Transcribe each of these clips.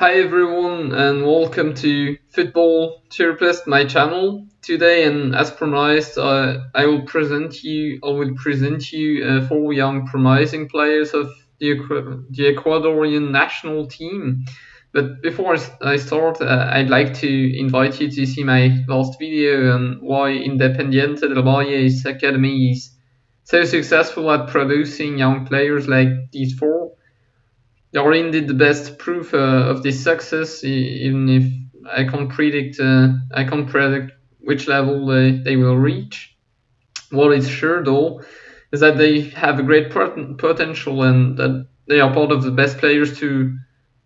Hi everyone and welcome to Football Therapist, my channel. Today and as promised, uh, I will present you, I will present you uh, four young promising players of the, the Ecuadorian national team. But before I start, uh, I'd like to invite you to see my last video on why Independiente del Valle's academy is so successful at producing young players like these four they are indeed the best proof uh, of this success, even if I can't predict uh, I can't predict which level they, they will reach. What is sure though is that they have a great potential and that they are part of the best players to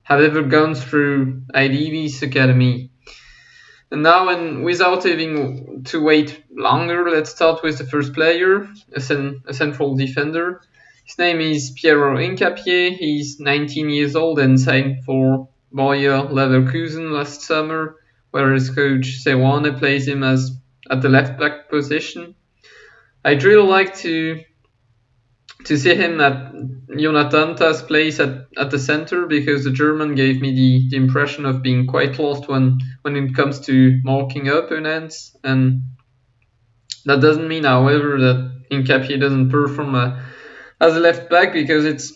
have ever gone through IDV's academy. And now, and without having to wait longer, let's start with the first player, a, cen a central defender. His name is Piero Hincapié. He's 19 years old and signed for Bayer Leverkusen last summer, where his coach Seoane plays him as at the left back position. I'd really like to to see him at Jonathan Tah's place at, at the center because the German gave me the, the impression of being quite lost when, when it comes to marking opponents and that doesn't mean however that Hincapié doesn't perform a as a left back because it's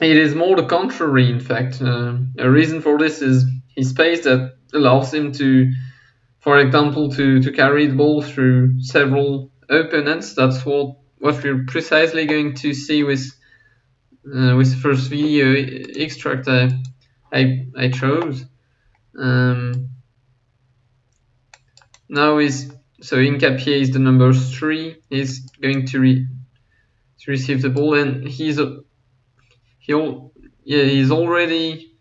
it is more the contrary. In fact, uh, a reason for this is his pace that allows him to, for example, to to carry the ball through several opponents. That's what what we're precisely going to see with uh, with the first video extract I I, I chose. Um, now is so Hincapié is the number three. He's going to re, to receive the ball, and he's a he yeah he's already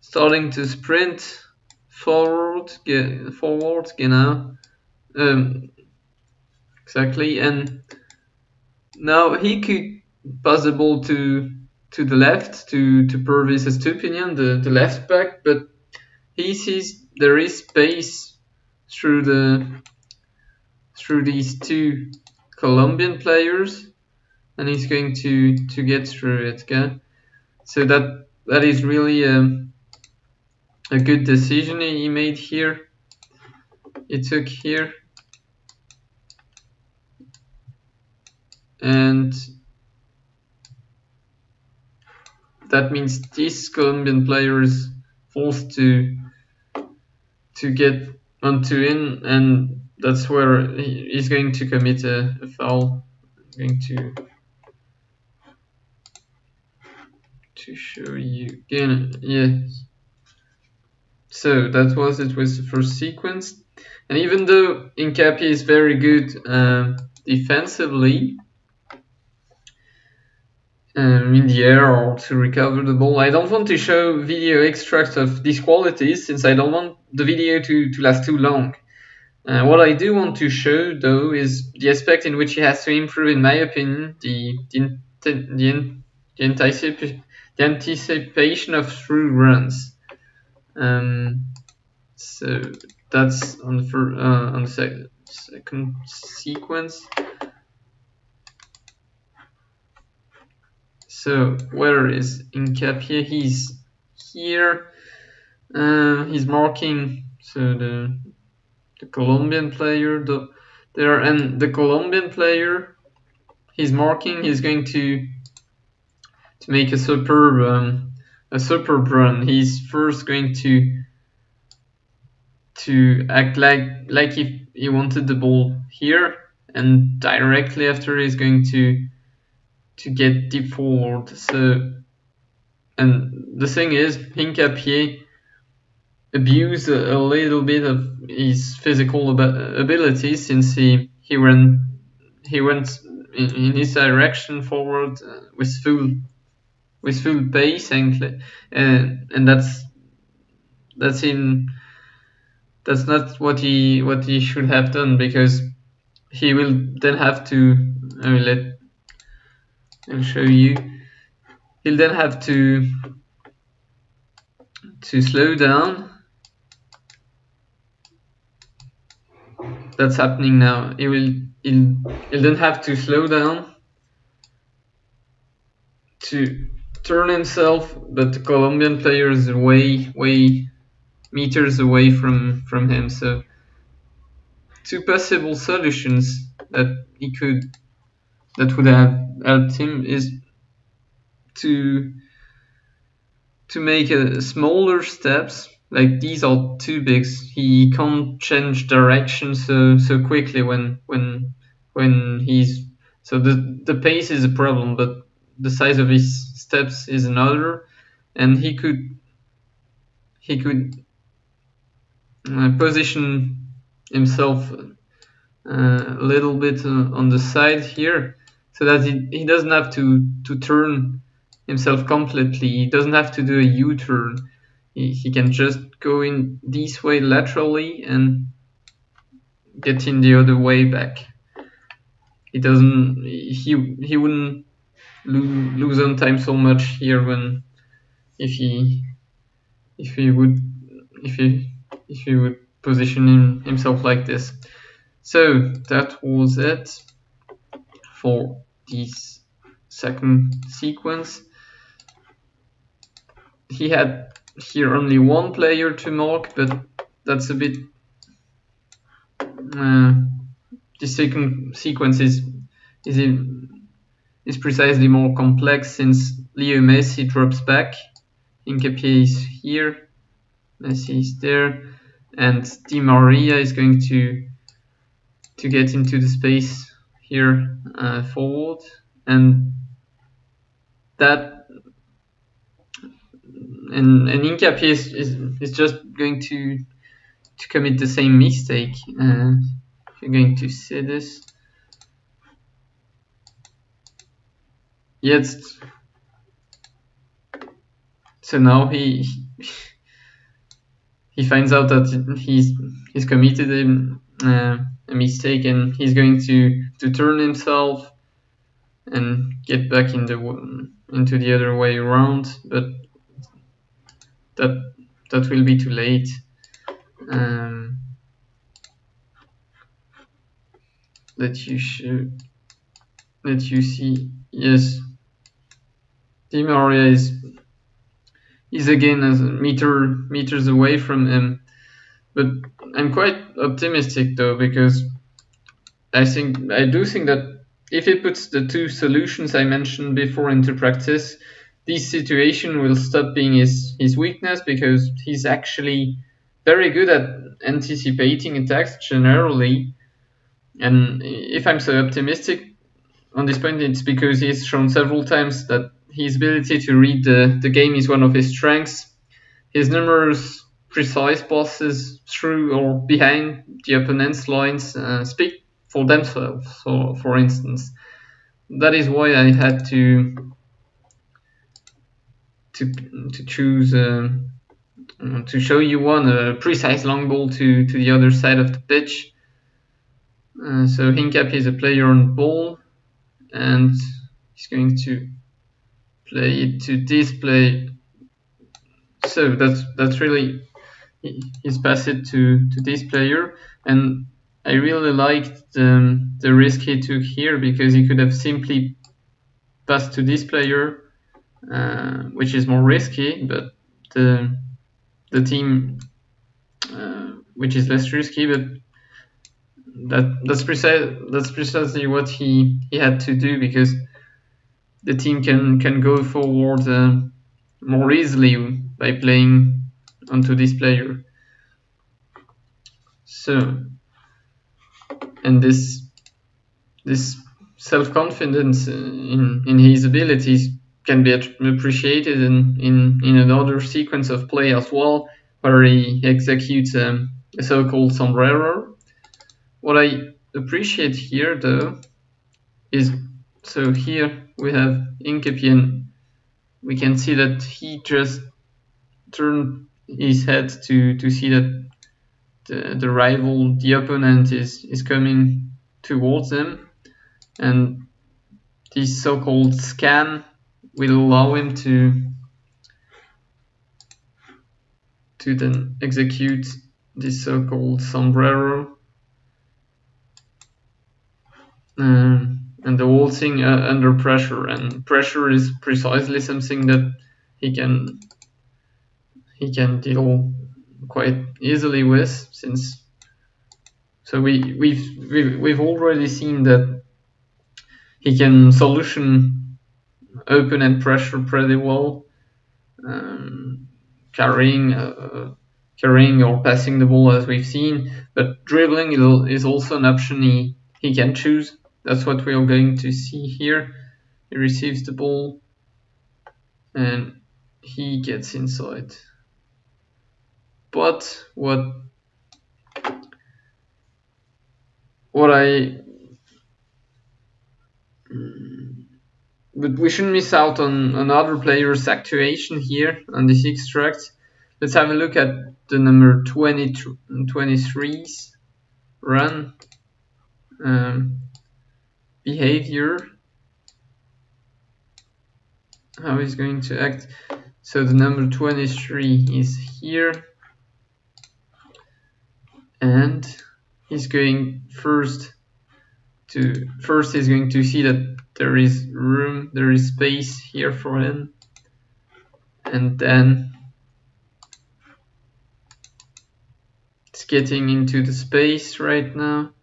starting to sprint forward, get forward, you know, um, exactly, and now he could pass the ball to to the left to to Pervis Estupiñán, the the left back, but he sees there is space through the through these two Colombian players and he's going to to get through it okay? So that that is really a, um, a good decision he made here. He took here. And that means this Colombian player is forced to to get onto in and that's where he's going to commit a, a foul. I'm going to to show you again. Yes. So that was it with the first sequence. And even though Hincapié is very good uh, defensively, um, in the air or to recover the ball. I don't want to show video extracts of these qualities since I don't want the video to, to last too long. Uh, what I do want to show though is the aspect in which he has to improve in my opinion, the, the, the, the anticipation the anticipation of through runs. Um, so that's on the uh, on the sec second sequence. So where is Hincapié? He's here. Uh, he's marking so the the Colombian player the there and the Colombian player he's marking he's going to to make a superb um, a superb run. He's first going to to act like like if he wanted the ball here, and directly after he's going to to get deep forward. So, and the thing is, Hincapié abused a, a little bit of his physical ab abilities since he he went he went in, in his direction forward uh, with full with full pace and and and that's that's in that's not what he what he should have done because he will then have to I will let I'll show you. He'll then have to to slow down. That's happening now. He will he'll, he'll then have to slow down to turn himself, but the Colombian player is way, way meters away from, from him. So two possible solutions that he could that would have helped him is to to make a smaller steps like these are too big he can't change direction so so quickly when when when he's so the the pace is a problem but the size of his steps is another and he could he could uh, position himself uh, a little bit uh, on the side here so that he, he doesn't have to to turn himself completely. He doesn't have to do a u-turn. He, he can just go in this way laterally and get in the other way back. He doesn't he he wouldn't lo- lose on time so much here when if he if he would if he if he would position him, himself like this. So that was it for this second sequence. He had here only one player to mark but that's a bit uh, the second sequence is is in, is precisely more complex since Leo Messi drops back, Hincapié is here, Messi is there, and Di Maria is going to to get into the space here uh, forward, and that and and Hincapié is, is, is just going to to commit the same mistake. Uh, you're going to see this. Jetzt. So now he he finds out that he's he's committed a, uh, a mistake and he's going to to turn himself and get back in the into the other way around, but that that will be too late. Um, that you should that you see yes Di Maria is is again a meter meters away from him but I'm quite optimistic though because I think I do think that if he puts the two solutions I mentioned before into practice this situation will stop being his, his weakness because he's actually very good at anticipating attacks generally. And if I'm so optimistic on this point, it's because he's shown several times that his ability to read the, the game is one of his strengths. His numerous precise passes through or behind the opponent's lines uh, speak for themselves. So, for instance, that is why I had to to to choose. Uh, to show you one a precise long ball to, to the other side of the pitch. Uh, so Hincapié is a player on ball and he's going to play it to display. So that's that's really he's passed it to, to this player and I really liked the, the risk he took here because he could have simply passed to this player uh, which is more risky but the the team, uh, which is less risky, but that that's precise that's precisely what he he had to do because the team can can go forward uh, more easily by playing onto this player. So, and this this self confidence in in his abilities can be appreciated in, in, in another sequence of play as well, where he executes um, a so-called sombrero. What I appreciate here, though, is so here we have Hincapié. We can see that he just turned his head to, to see that the, the rival, the opponent, is, is coming towards him. And this so-called scan will allow him to to then execute this so-called sombrero um, and the whole thing uh, under pressure. And pressure is precisely something that he can he can deal quite easily with since so we we've we've, already seen that he can solution open and pressure pretty well um, carrying uh, carrying or passing the ball as we've seen but dribbling is also an option he, he can choose that's what we are going to see here. He receives the ball and he gets inside. But what what I but we shouldn't miss out on another player's actuation here on this extract. Let's have a look at the number 20, 23's run. Um, behavior. How he's going to act. So the number 23 is here and he's going first to first he's going to see that there is room there is space here for him and then it's getting into the space right now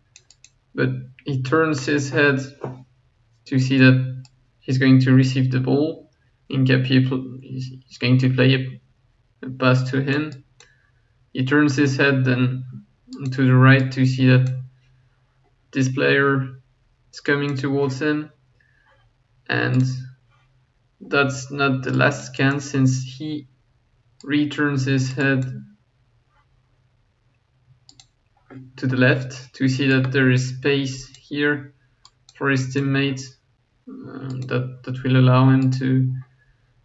but he turns his head to see that he's going to receive the ball. In people he's going to play a pass to him. He turns his head then to the right to see that this player is coming towards him. And that's not the last scan since he returns his head to the left. To see that there is space here for his teammate um, that that will allow him to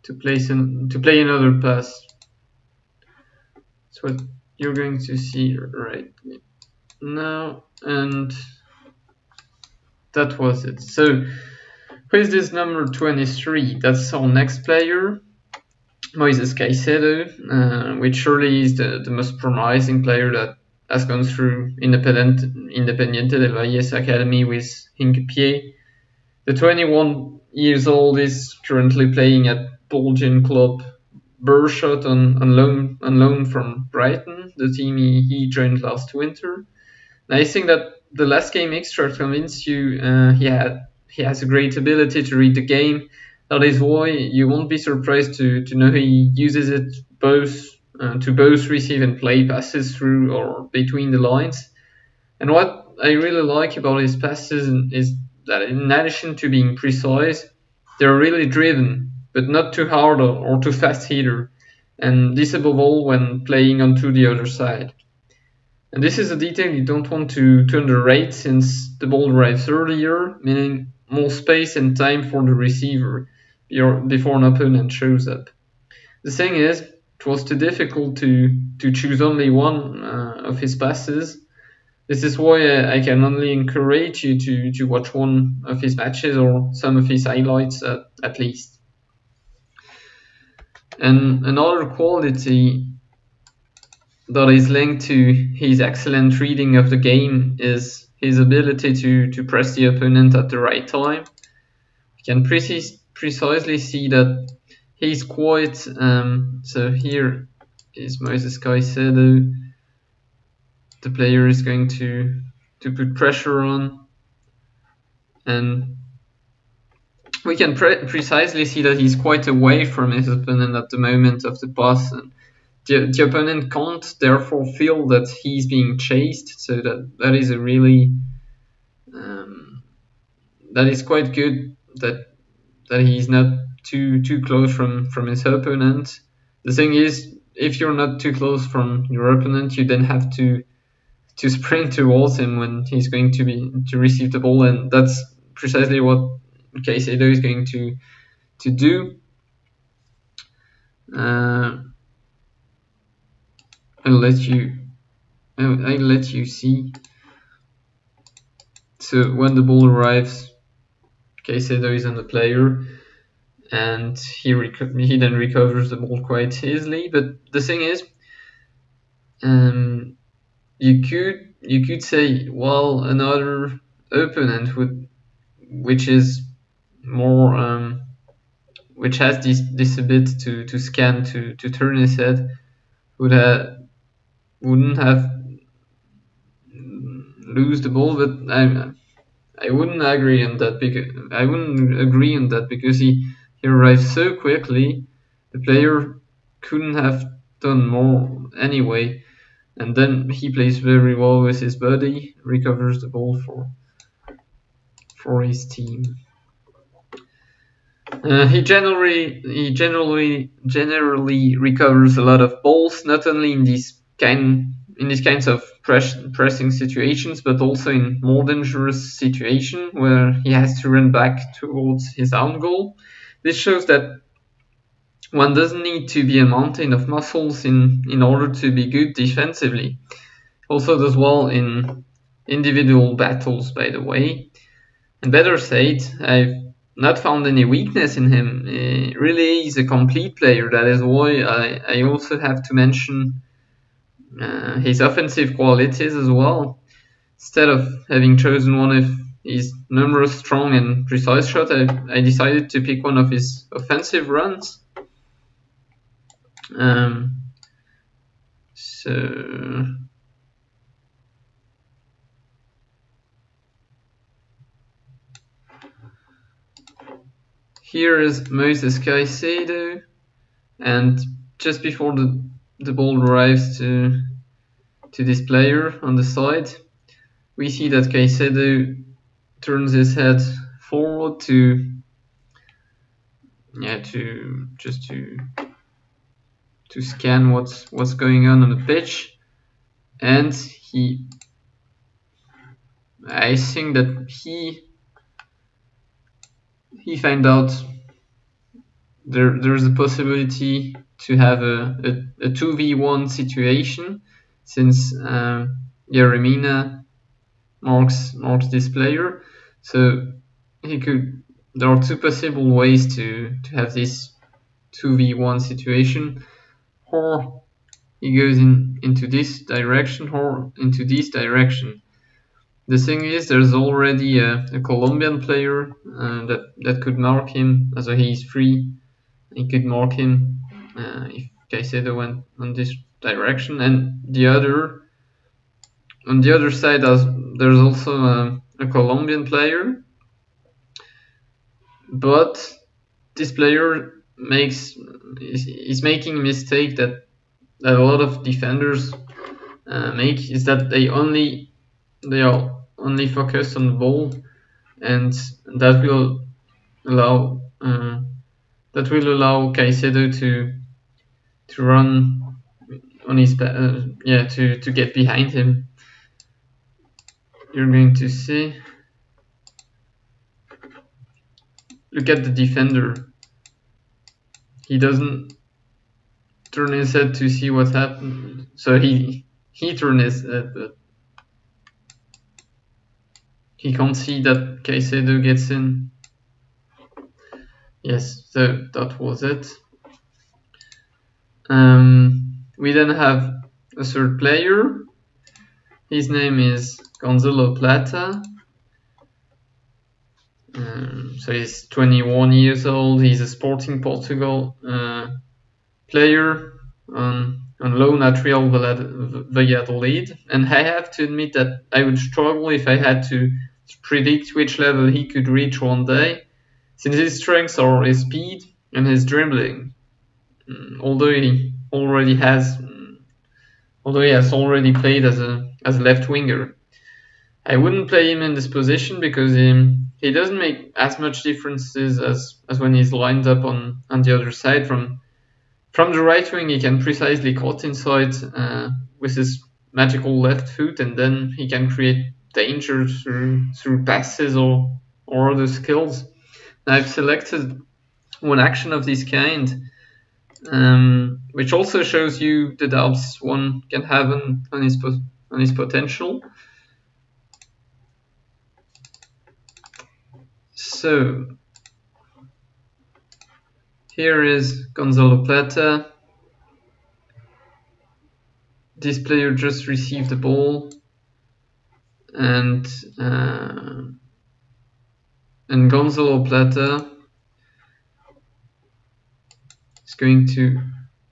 to place an, to play another pass. So what you're going to see right now and that was it. So who is this number 23 that's our next player Moises Caicedo uh, which surely is the, the most promising player that has gone through independent Independiente del Valle's academy with Hincapié the 21 years old is currently playing at Belgian club Beerschot on, on loan on loan from Brighton, the team he, he joined last winter. And I think that the last game extract convinced you uh, he had he has a great ability to read the game. That is why you won't be surprised to, to know he uses it both uh, to both receive and play passes through or between the lines. And what I really like about his passes is that in addition to being precise, they're really driven but not too hard or, too fast either, and this above all when playing onto the other side. And this is a detail you don't want to, to underrate since the ball arrives earlier, meaning more space and time for the receiver before an opponent shows up. The thing is, it was too difficult to, to choose only one uh, of his passes. This is why I can only encourage you to, to watch one of his matches or some of his highlights at, at least. And another quality that is linked to his excellent reading of the game is his ability to, to press the opponent at the right time. You can precis- precisely see that he's quite. Um, so here is Moises Caicedo. The player is going to to put pressure on, and we can pre- precisely see that he's quite away from his opponent at the moment of the pass. And the, the opponent can't therefore feel that he's being chased. So that that is a really um, that is quite good that that he's not too too close from from his opponent. The thing is, if you're not too close from your opponent, you then have to to sprint towards him when he's going to be to receive the ball, and that's precisely what Caicedo is going to to do. Uh, I'll let you I'll, let you see. So when the ball arrives, Caicedo is on the player, and he he then recovers the ball quite easily. But the thing is, um, you could you could say, well, another opponent would which is more um, which has this this ability to to scan to to turn his head would have wouldn't have lose the ball, but I I wouldn't agree on that because I wouldn't agree on that because he he arrived so quickly. The player couldn't have done more anyway, and then he plays very well with his body, recovers the ball for for his team. Uh, he generally he generally generally recovers a lot of balls, not only in these kind in these kinds of press, pressing situations, but also in more dangerous situation where he has to run back towards his own goal. This shows that one doesn't need to be a mountain of muscles in, in order to be good defensively. Also does well in individual battles, by the way. And better said, I've not found any weakness in him. He really is a complete player. That is why I, I also have to mention uh, his offensive qualities as well. Instead of having chosen one of his numerous strong and precise shots, I, I decided to pick one of his offensive runs. Um, so here is Moises Caicedo, and just before the the ball arrives to to this player on the side, we see that Caicedo turns his head forward to yeah to just to to scan what's what's going on on the pitch and he I think that he he find out there there's a possibility to have a, a, a 2v1 situation since uh, Jeremina marks marks this player. So he could there are two possible ways to, to have this 2v1 situation or he goes in into this direction or into this direction. The thing is, there's already a, a Colombian player uh, that that could mark him, so he's free. He could mark him uh, if Caicedo went on this direction, and the other on the other side, there's also a, a Colombian player, but this player makes is, is making a mistake that that a lot of defenders uh, make is that they only they are only focused on the ball, and that will allow uh, that will allow Caicedo to to run on his uh, yeah to to get behind him. You're going to see. Look at the defender. He doesn't turn his head to see what happened. So he he turned his head, but he can't see that Caicedo gets in. Yes, so that was it. Um, we then have a third player. His name is Gonzalo Plata. Um, so he's 21 years old. He's a Sporting Portugal uh, player on, on loan at Real Valladolid. And I have to admit that I would struggle if I had to predict which level he could reach one day, since his strengths are his speed and his dribbling. Mm, although he already has, mm, although he has already played as a as a left winger, I wouldn't play him in this position because he, he doesn't make as much differences as, as when he's lined up on, on the other side. From from the right wing, he can precisely cut inside uh, with his magical left foot, and then he can create danger through through passes or or other skills. I've selected one action of this kind um, which also shows you the doubts one can have on, on his on his potential. So here is Gonzalo Plata. This player just received the ball and uh, and Gonzalo Plata is going to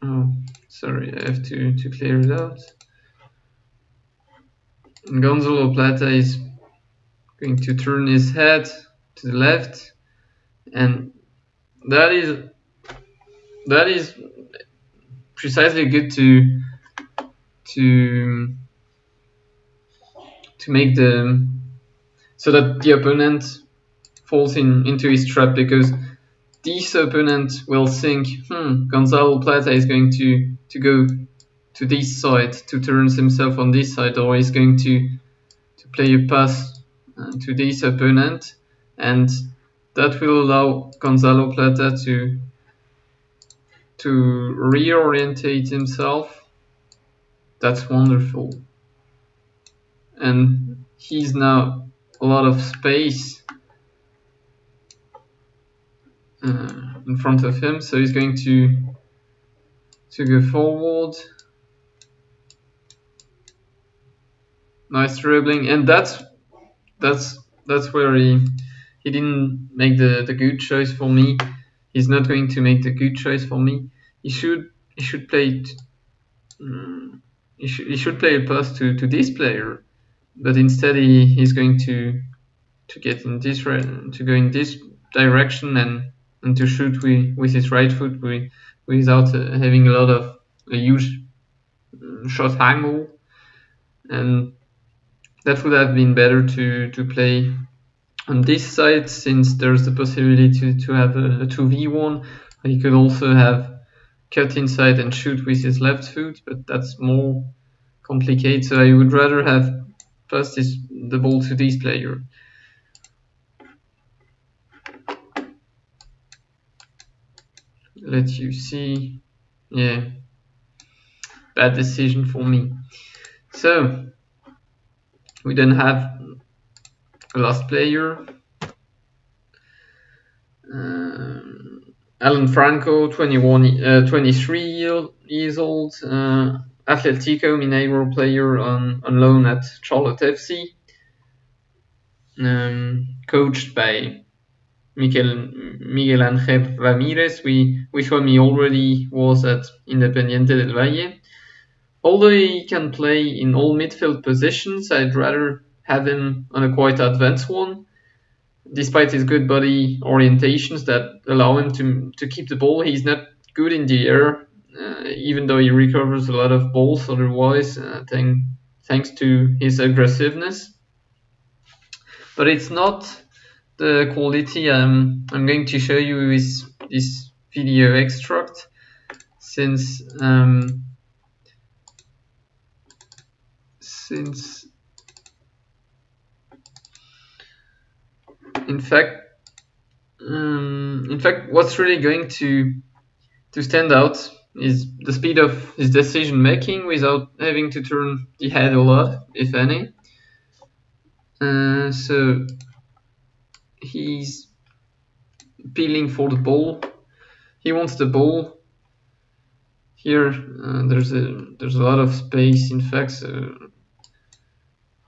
oh sorry I have to, to clear it out and Gonzalo Plata is going to turn his head to the left. And that is that is precisely good to to to make the so that the opponent falls in into his trap because this opponent will think hmm Gonzalo Plata is going to to go to this side to turn himself on this side or he's going to to play a pass uh, to this opponent and that will allow Gonzalo Plata to to reorientate himself. That's wonderful. And he's now a lot of space uh, in front of him, so he's going to to go forward. Nice dribbling, and that's that's that's where he he didn't make the, the good choice for me. He's not going to make the good choice for me. He should he should play it, um, he should he should play a pass to, to this player, but instead he, he's going to to get in this to go in this direction and, and to shoot with, with his right foot with, without uh, having a lot of a huge um, shot angle and that would have been better to to play on this side, since there's the possibility to, to have a, a 2v1, he could also have cut inside and shoot with his left foot, but that's more complicated. So I would rather have passed this, the ball to this player. Let you see. Yeah. Bad decision for me. So we then have last player. Uh, Alan Franco, 21, uh, 23 year, years old, uh, Atletico Mineiro player on, on loan at Charlotte FC, um, coached by Miguel, Miguel Angel Ramirez, we, with whom he already was at Independiente del Valle. Although he can play in all midfield positions, I'd rather have him on a quite advanced one, despite his good body orientations that allow him to to keep the ball. He's not good in the air, uh, even though he recovers a lot of balls otherwise, uh, thank, thanks to his aggressiveness. But it's not the quality I'm, I'm going to show you with this video extract, since um, since in fact, um, in fact, what's really going to to stand out is the speed of his decision making without having to turn the head a lot, if any. Uh, so he's peeling for the ball. He wants the ball. Here uh, there's a there's a lot of space, in fact, so,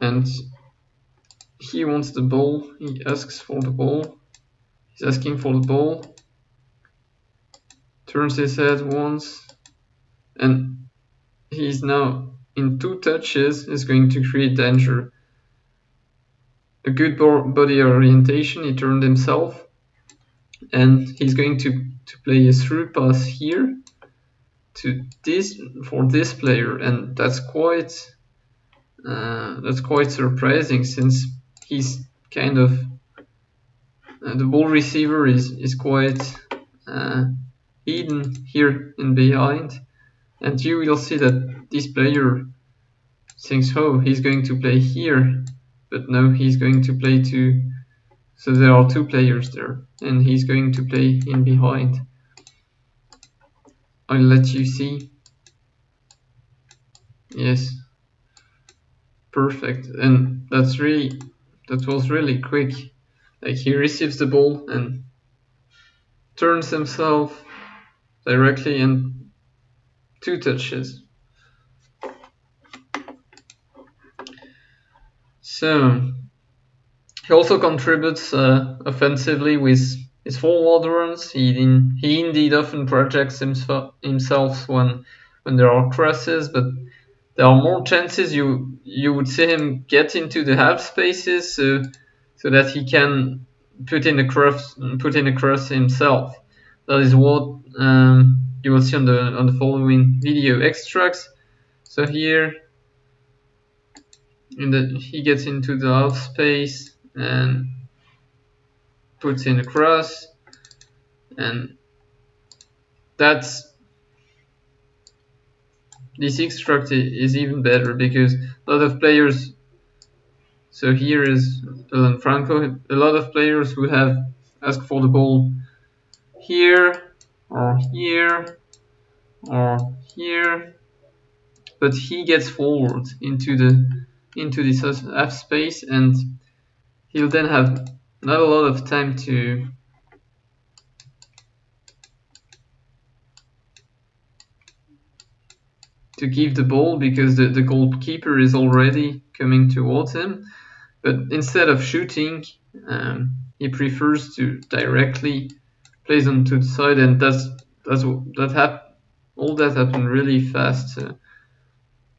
and he wants the ball. He asks for the ball. He's asking for the ball. Turns his head once. And he's now in two touches is going to create danger. A good body orientation. He turned himself. And he's going to, to play a through pass here to this for this player and that's quite uh, that's quite surprising since he's kind of uh, the ball receiver is is quite uh, hidden here in behind, and you will see that this player thinks, oh, he's going to play here, but no, he's going to play to. So there are two players there, and he's going to play in behind. I'll let you see. Yes. Perfect. And that's really that was really quick. Like he receives the ball and turns himself directly in two touches. So he also contributes uh, offensively with his forward runs. He, in, he indeed often projects himself, himself when when there are crosses, but there are more chances you you would see him get into the half spaces so, so that he can put in a cross put in a cross himself. That is what um, you will see on the on the following video extracts. So here in the he gets into the half space and puts in a cross and that's this extract is even better because a lot of players so here is Alan Franco. A lot of players who have asked for the ball here or here or here but he gets forward into the into this half space and he'll then have not a lot of time to to give the ball because the, the goalkeeper is already coming towards him. But instead of shooting um, he prefers to directly place them to the side and that's that's that hap- all that happened really fast. Uh,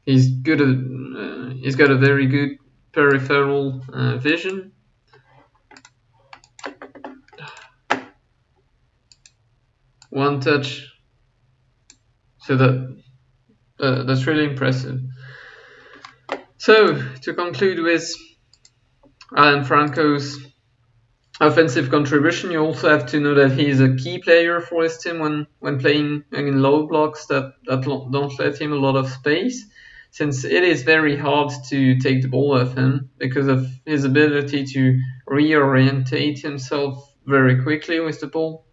he's good at, uh, he's got a very good peripheral uh, vision. One touch so that uh, that's really impressive. So to conclude with Alan Franco's offensive contribution you also have to know that he's a key player for his team when when playing in low blocks that, that don't let him a lot of space since it is very hard to take the ball off him because of his ability to reorientate himself very quickly with the ball.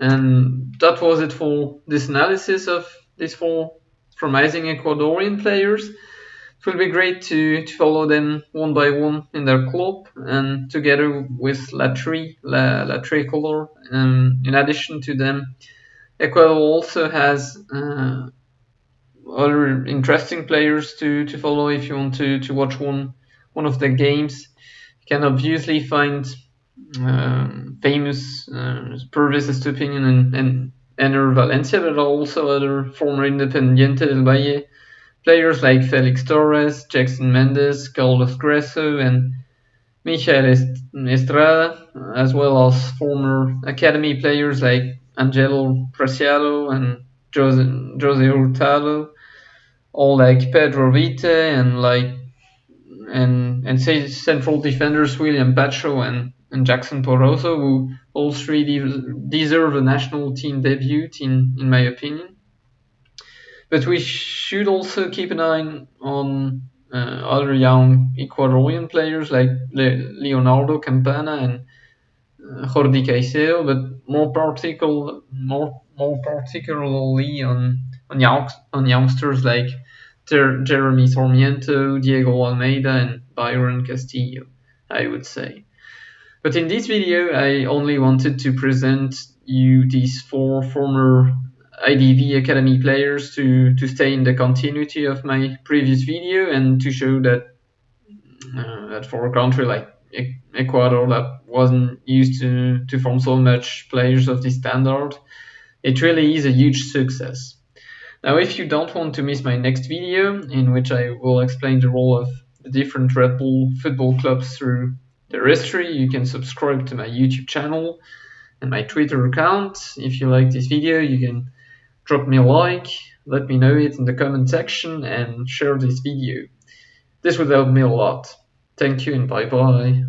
And that was it for this analysis of these four promising Ecuadorian players. It will be great to, to follow them one by one in their club and together with La Tri, La, La Tricolor. Um, in addition to them, Ecuador also has uh, other interesting players to, to follow if you want to, to watch one one of the games. You can obviously find um, famous uh, Estupiñán and, and Enner Valencia, but also other former Independiente del Valle players like Felix Torres, Jhegson Méndez, Carlos Gruezo, and Michael Estrada, as well as former academy players like Angelo Preciado and Jose, Jose Hurtado, all like Pedro Vite and like and and say central defenders William Pacho and and Jackson Porozo, who all three deserve a national team debut, in, in my opinion. But we should also keep an eye on uh, other young Ecuadorian players like Le- Leonardo Campana and uh, Jordy Caicedo, but more particular, more more particularly on on, young, on youngsters like Ter- Jeremy Sarmiento, Diego Almeida, and Byron Castillo, I would say. But in this video, I only wanted to present you these four former IDV Academy players to, to stay in the continuity of my previous video and to show that uh, that for a country like Ecuador that wasn't used to, to form so much players of this standard, it really is a huge success. Now, if you don't want to miss my next video, in which I will explain the role of the different Red Bull football clubs through their history, you can subscribe to my YouTube channel and my Twitter account. If you like this video, you can drop me a like, let me know it in the comment section, and share this video. This would help me a lot. Thank you and bye bye.